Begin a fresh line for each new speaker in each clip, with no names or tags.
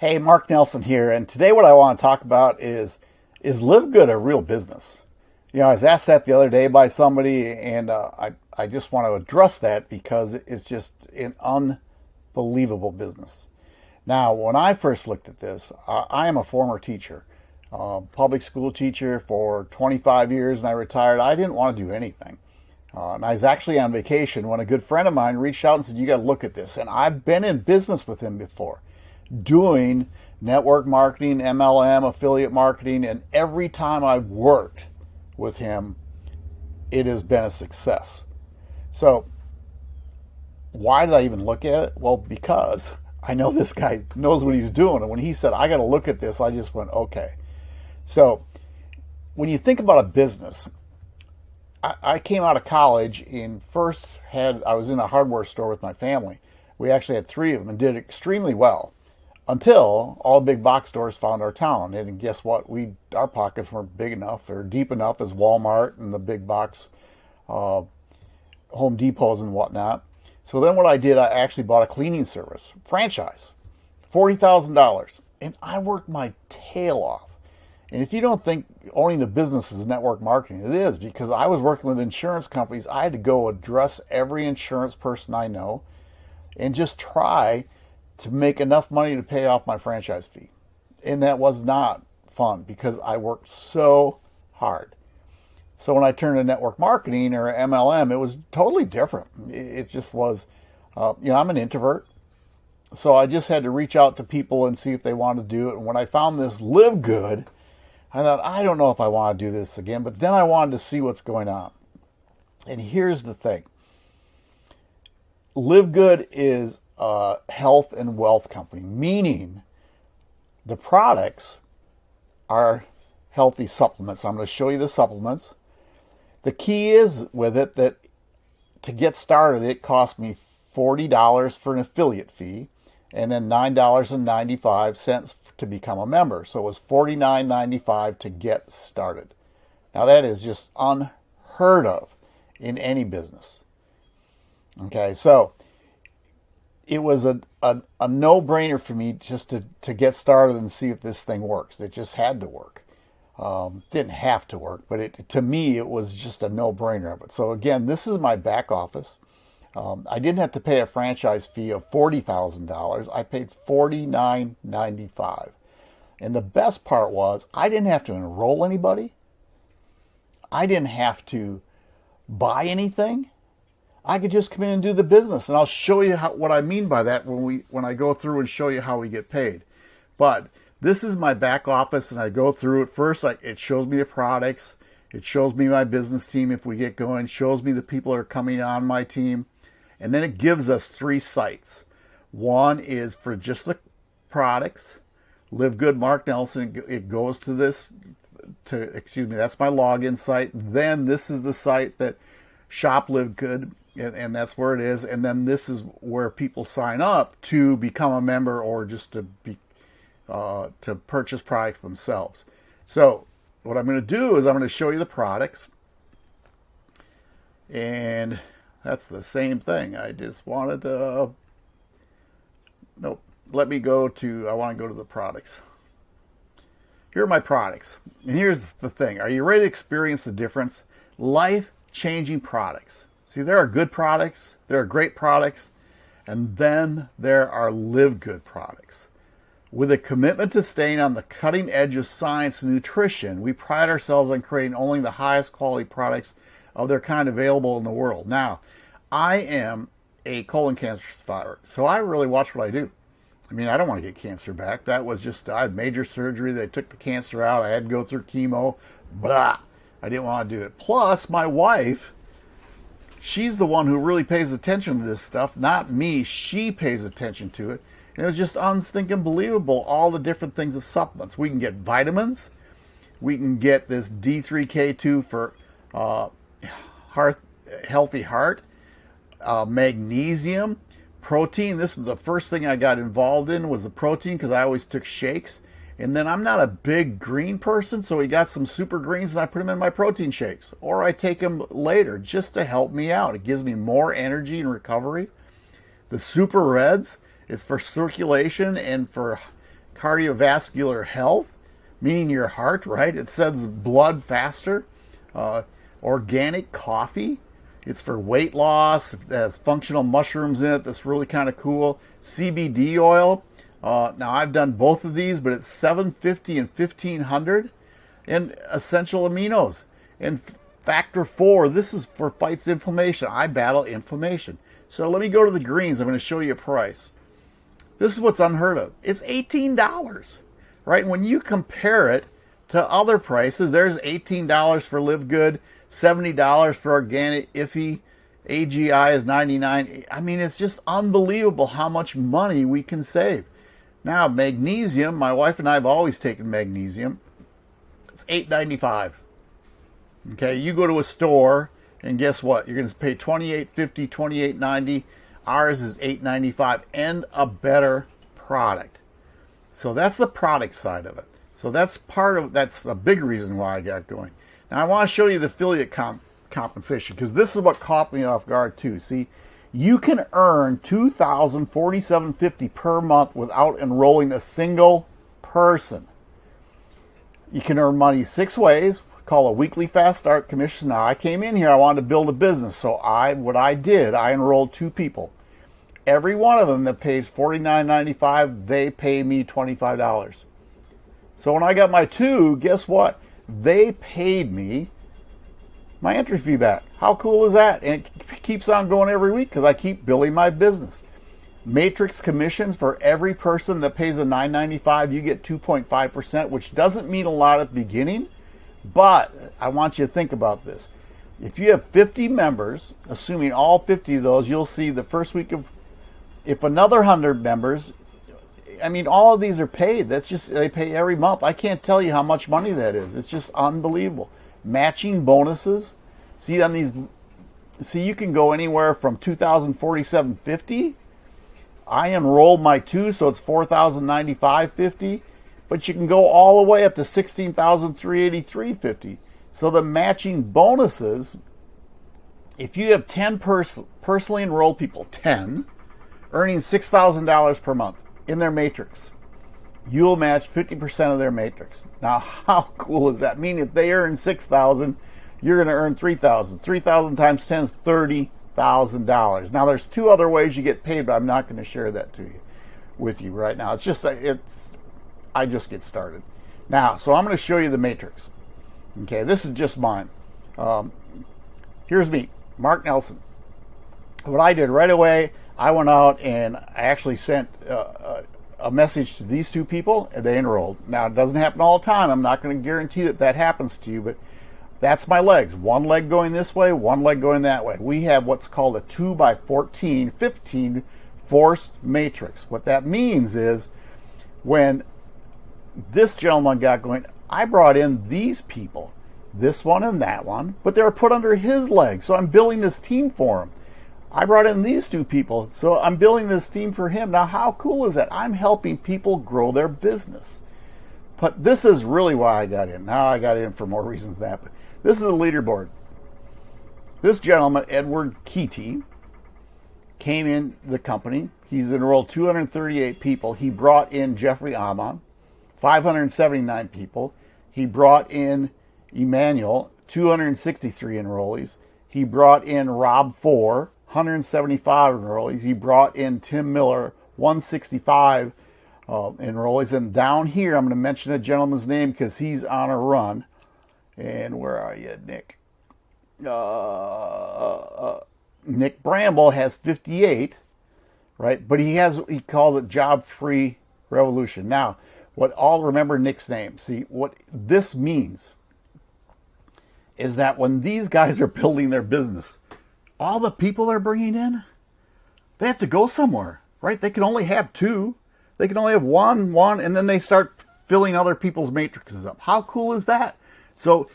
Hey, Mark Nelson here, and today what I want to talk about is is Live Good a real business? You know, I was asked that the other day by somebody, and uh, I I just want to address that because it's just an unbelievable business. Now, when I first looked at this, I, I am a former teacher, uh, public school teacher for 25 years, and I retired. I didn't want to do anything. Uh, and I was actually on vacation when a good friend of mine reached out and said, You got to look at this. And I've been in business with him before doing network marketing, MLM, affiliate marketing, and every time I've worked with him, it has been a success. So, why did I even look at it? Well, because I know this guy knows what he's doing. And when he said, I got to look at this, I just went, okay. So, when you think about a business, I, I came out of college and first had, I was in a hardware store with my family. We actually had three of them and did extremely well until all big box stores found our town. And guess what? We our pockets weren't big enough or deep enough as Walmart and the big box uh, Home Depots and whatnot. So then what I did, I actually bought a cleaning service franchise, forty thousand dollars, and I worked my tail off. And if you don't think owning the business is network marketing, it is because I was working with insurance companies. I had to go address every insurance person I know and just try to make enough money to pay off my franchise fee. And that was not fun because I worked so hard. So when I turned to network marketing or MLM, it was totally different. It just was, uh, you know, I'm an introvert. So I just had to reach out to people and see if they wanted to do it. And when I found this Live Good, I thought, I don't know if I want to do this again, but then I wanted to see what's going on. And here's the thing Live Good is a health and wealth company, meaning the products are healthy supplements. I'm going to show you the supplements. The key is with it that to get started, it cost me $40 for an affiliate fee and then $9.95 to become a member. So it was $49.95 to get started. Now that is just unheard of in any business. Okay, so it was a, a, a no-brainer for me just to, to get started and see if this thing works. It just had to work. Um, didn't have to work, but it, to me, it was just a no-brainer of it. So again, this is my back office. Um, I didn't have to pay a franchise fee of $40,000. I paid $49.95. And the best part was I didn't have to enroll anybody. I didn't have to buy anything. I could just come in and do the business. And I'll show you how, what I mean by that when we when I go through and show you how we get paid. But this is my back office and I go through it first. Like it shows me the products. It shows me my business team if we get going. Shows me the people that are coming on my team. And then it gives us three sites. One is for just the products. Live Good Mark Nelson. It goes to this to excuse me, that's my login site. Then this is the site that Shop Live Good and, and that's where it is. And then this is where people sign up to become a member or just to be uh, to purchase products themselves. So what I'm going to do is I'm going to show you the products, and that's the same thing. I just wanted to. Nope. Let me go to. I want to go to the products. Here are my products. And here's the thing. Are you ready to experience the difference? Life changing products. See, there are good products, there are great products, and then there are live good products. With a commitment to staying on the cutting edge of science and nutrition, we pride ourselves on creating only the highest quality products of their kind available in the world. Now, I am a colon cancer survivor, so I really watch what I do. I mean, I don't want to get cancer back. That was just, I had major surgery. They took the cancer out. I had to go through chemo. Blah. I didn't want to do it. Plus, my wife she's the one who really pays attention to this stuff, not me. She pays attention to it. And it was just unstinking believable, all the different things of supplements. We can get vitamins. We can get this D3K2 for uh, heart, healthy heart, uh, magnesium, protein. This is the first thing I got involved in was the protein because I always took shakes. And then I'm not a big green person, so we got some super greens and I put them in my protein shakes. Or I take them later just to help me out. It gives me more energy and recovery. The super reds, it's for circulation and for cardiovascular health, meaning your heart, right? It sends blood faster. Uh, organic coffee. It's for weight loss. It has functional mushrooms in it. That's really kind of cool. CBD oil. Uh, now I've done both of these, but it's 750 and 1500. And essential aminos. And factor four. This is for fights inflammation. I battle inflammation. So let me go to the greens. I'm going to show you a price. This is what's unheard of. It's $18, right? When you compare it to other prices, there's $18 for Live Good, $70 for Organifi, AGI is 99. I mean, it's just unbelievable how much money we can save. Now, magnesium, my wife and I have always taken magnesium. It's $8.95. Okay, you go to a store and guess what? You're going to pay $28.50, $28.90. Ours is $8.95 and a better product. So that's the product side of it. So that's part of that's a big reason why I got going. Now I want to show you the affiliate comp compensation because this is what caught me off guard too. See, you can earn $2,047.50 per month without enrolling a single person. You can earn money six ways, call a weekly fast start commission. Now I came in here, I wanted to build a business. So I what I did, I enrolled two people. Every one of them that pays $49.95, they pay me $25. So when I got my two, guess what? They paid me my entry fee back. How cool is that? And it keeps on going every week because I keep building my business. Matrix commissions for every person that pays a 9.95, you get 2.5%, which doesn't mean a lot at the beginning, but I want you to think about this. If you have 50 members, assuming all 50 of those, you'll see the first week of, if another 100 members, I mean, all of these are paid. That's just, they pay every month. I can't tell you how much money that is. It's just unbelievable. Matching bonuses. See on these, see you can go anywhere from 2,047.50. I enrolled my two, so it's 4,095.50 but you can go all the way up to 16,383.50. So the matching bonuses, if you have 10 pers personally enrolled people, 10, earning $6,000 per month in their matrix, you'll match 50% of their matrix. Now, how cool is that? I mean, if they earn 6,000, you're going to earn 3,000. 3,000 times 10 is $30,000. Now, there's two other ways you get paid, but I'm not going to share that to you with you right now. It's just it's I just get started. Now, so I'm going to show you the matrix. Okay, this is just mine. Um, here's me, Mark Nelson. What I did right away, I went out and I actually sent uh, a message to these two people and they enrolled. Now, it doesn't happen all the time. I'm not going to guarantee that that happens to you, but that's my legs. One leg going this way, one leg going that way. We have what's called a 2 by 14, 15 forced matrix. What that means is when this gentleman got going, I brought in these people, this one and that one, but they were put under his leg. So I'm building this team for him. I brought in these two people, so I'm building this team for him. Now, how cool is that? I'm helping people grow their business. But this is really why I got in. Now I got in for more reasons than that. But this is a leaderboard. This gentleman, Edward Keaty, came in the company. He's enrolled 238 people. He brought in Jeffrey Amon. 579 people. He brought in Emmanuel, 263 enrollees. He brought in Rob Four, 175 enrollees. He brought in Tim Miller, 165 uh, enrollees. And down here, I'm going to mention a gentleman's name because he's on a run. And where are you, Nick? Uh, uh, Nick Bramble has 58, right? But he has he calls it job free revolution. Now, what all remember Nick's name. See, what this means is that when these guys are building their business, all the people they're bringing in, they have to go somewhere, right? They can only have two. They can only have one, one, and then they start filling other people's matrices up. How cool is that? So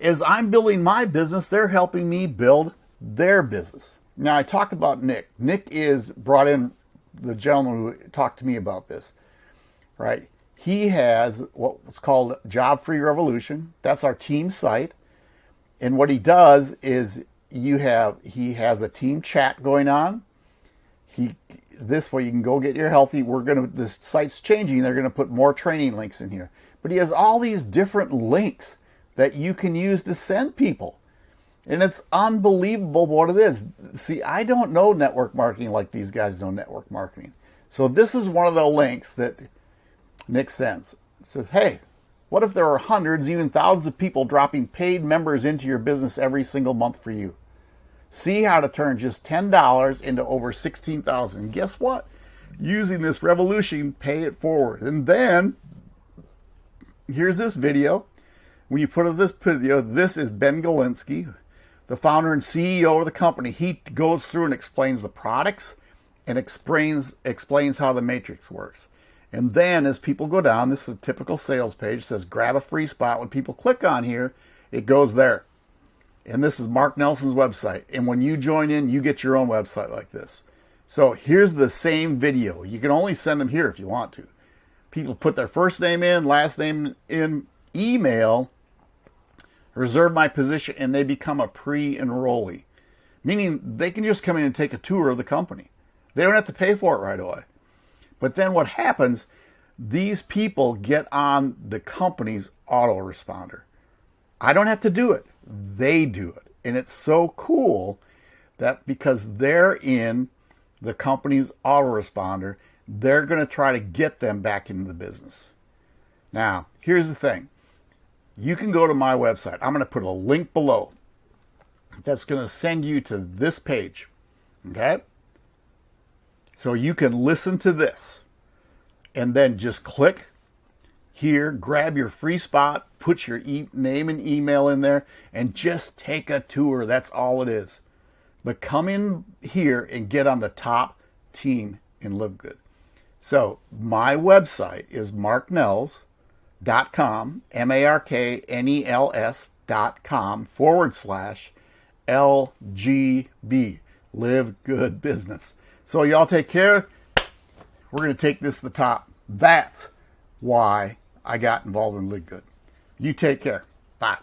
as I'm building my business, they're helping me build their business. Now I talked about Nick. Nick is brought in the gentleman who talked to me about this, right? he has what's called Job Free Revolution. That's our team site. And what he does is you have he has a team chat going on. He this way you can go get your healthy. We're going to, this site's changing. They're going to put more training links in here. But he has all these different links that you can use to send people. And it's unbelievable what it is. See, I don't know network marketing like these guys know network marketing. So this is one of the links that makes sense. It says, hey, what if there are hundreds, even thousands of people dropping paid members into your business every single month for you? See how to turn just $10 into over 16,000. Guess what? Using this revolution, pay it forward. And then here's this video. When you put in this video, this is Ben Glinsky, the founder and CEO of the company. He goes through and explains the products and explains explains how the matrix works. And then as people go down, this is a typical sales page, says grab a free spot. When people click on here, it goes there. And this is Mark Nelson's website. And when you join in, you get your own website like this. So here's the same video. You can only send them here if you want to. People put their first name in, last name in, email, reserve my position, and they become a pre-enrollee. Meaning they can just come in and take a tour of the company. They don't have to pay for it right away. But then what happens, these people get on the company's autoresponder. I don't have to do it they do it. And it's so cool that because they're in the company's autoresponder, they're going to try to get them back into the business. Now, here's the thing. You can go to my website. I'm going to put a link below that's going to send you to this page. Okay? So you can listen to this and then just click here, grab your free spot, put your e name and email in there, and just take a tour. That's all it is. But come in here and get on the top team in Live Good. So my website is marknels.com, M-A-R-K-N-E-L-S dot com forward slash LGB, Live Good Business. So y'all take care. We're going to take this to the top. That's why I got involved in Live Good. You take care. Bye.